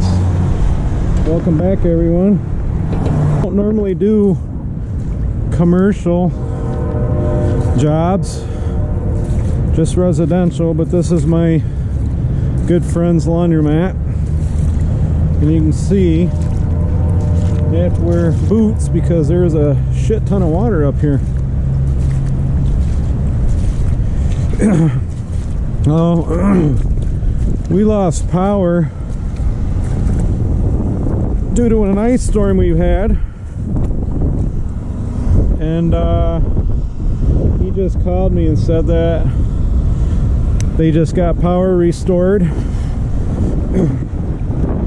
guys. Welcome back everyone. I don't normally do commercial jobs just residential but this is my good friend's laundromat. And you can see they have to wear boots because there's a shit ton of water up here. Oh we lost power due to an ice storm we've had. And uh, he just called me and said that they just got power restored.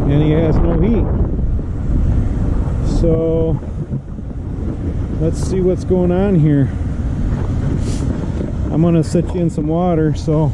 And he has no heat. So let's see what's going on here. I'm gonna set you in some water so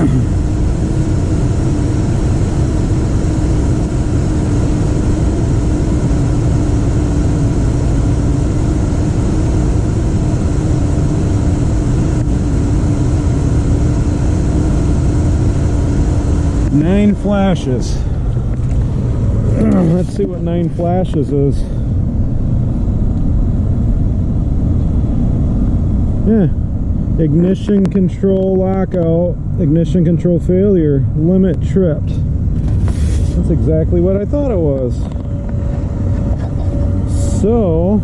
Nine flashes. Let's see what nine flashes is. Yeah. Ignition control lockout, ignition control failure, limit tripped. That's exactly what I thought it was. So,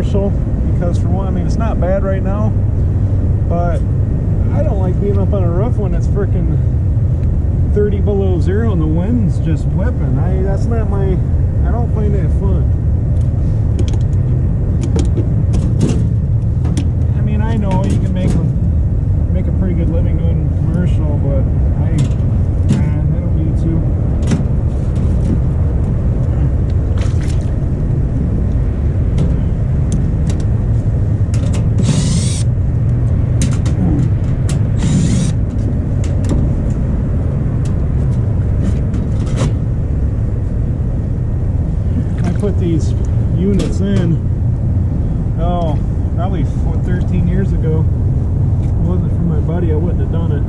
commercial because for one, I mean, it's not bad right now, but I don't like being up on a roof when it's freaking 30 below zero and the wind's just whipping. I That's not my, I don't find that fun. I mean, I know you can make a, make a pretty good living doing commercial, but I, I don't need to. these units in, oh, probably 13 years ago. If it wasn't for my buddy, I wouldn't have done it.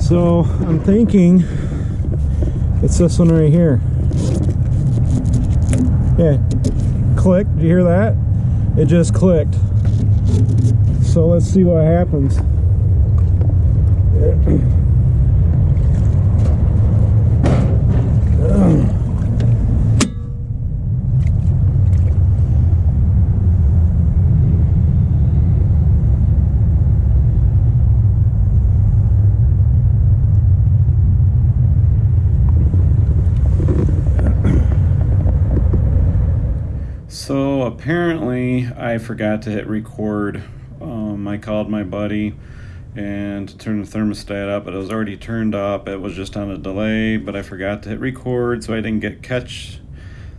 So I'm thinking it's this one right here. Yeah, Did you hear that? It just clicked. So let's see what happens. apparently, I forgot to hit record. Um, I called my buddy and to turn the thermostat up, but it was already turned up. It was just on a delay, but I forgot to hit record, so I didn't get catch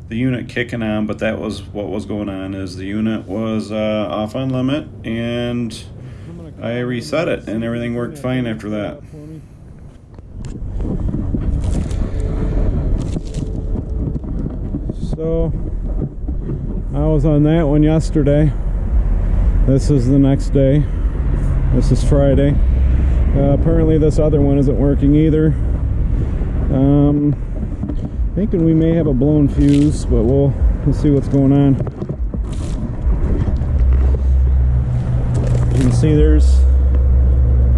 the unit kicking on. But that was what was going on. Is the unit was uh, off on limit, and I reset it, and everything worked fine after that. So On that one yesterday. This is the next day. This is Friday. Uh, apparently this other one isn't working either. Um, thinking we may have a blown fuse, but we'll, we'll see what's going on. You can see there's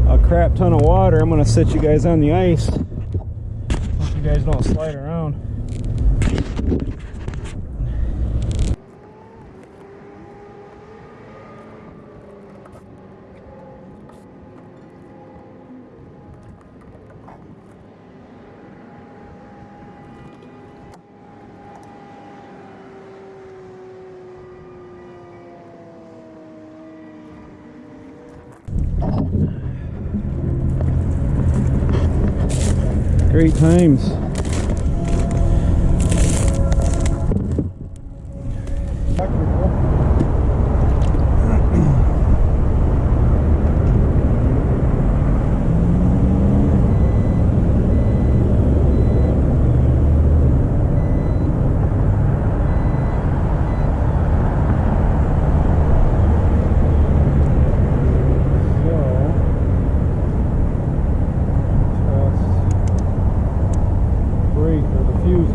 a crap ton of water. I'm gonna set you guys on the ice. Hope you guys don't slide around. Great times.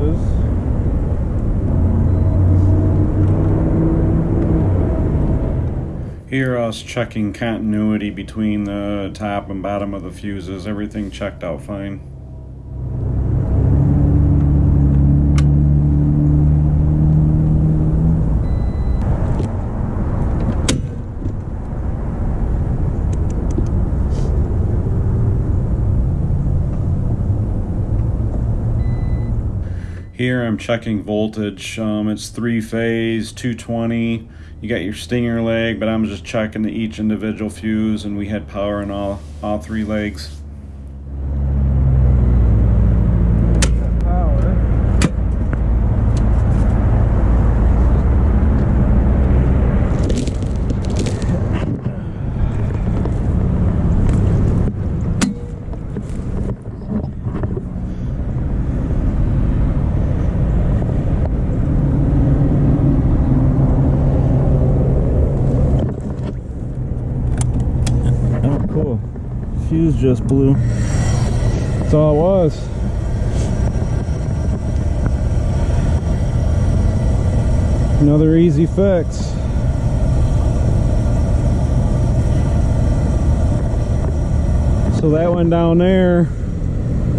Or. Here was checking continuity between the top and bottom of the fuses. Everything checked out fine. Here I'm checking voltage. Um, it's three phase, 220. You got your stinger leg, but I'm just checking each individual fuse, and we had power in all all three legs. Power. Oh, cool. Fuse just blew. That's all it was. Another easy fix. So that one down there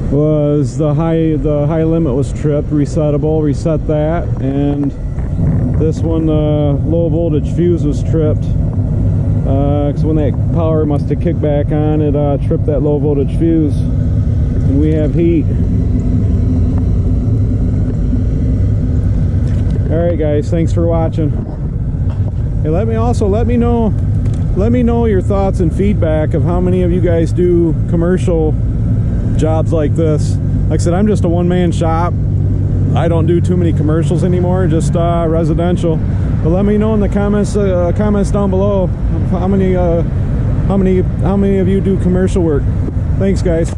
was the high the high limit was tripped, resettable, reset that, and this one the low voltage fuse was tripped because when that power must have kicked back on, it uh, tripped that low voltage fuse, and we have heat. All right, guys, thanks for watching. Hey, let me also let me know, let me know your thoughts and feedback of how many of you guys do commercial jobs like this. Like I said, I'm just a one-man shop. I don't do too many commercials anymore, just uh, residential. But let me know in the comments uh, comments down below how many uh, how many how many of you do commercial work. Thanks, guys.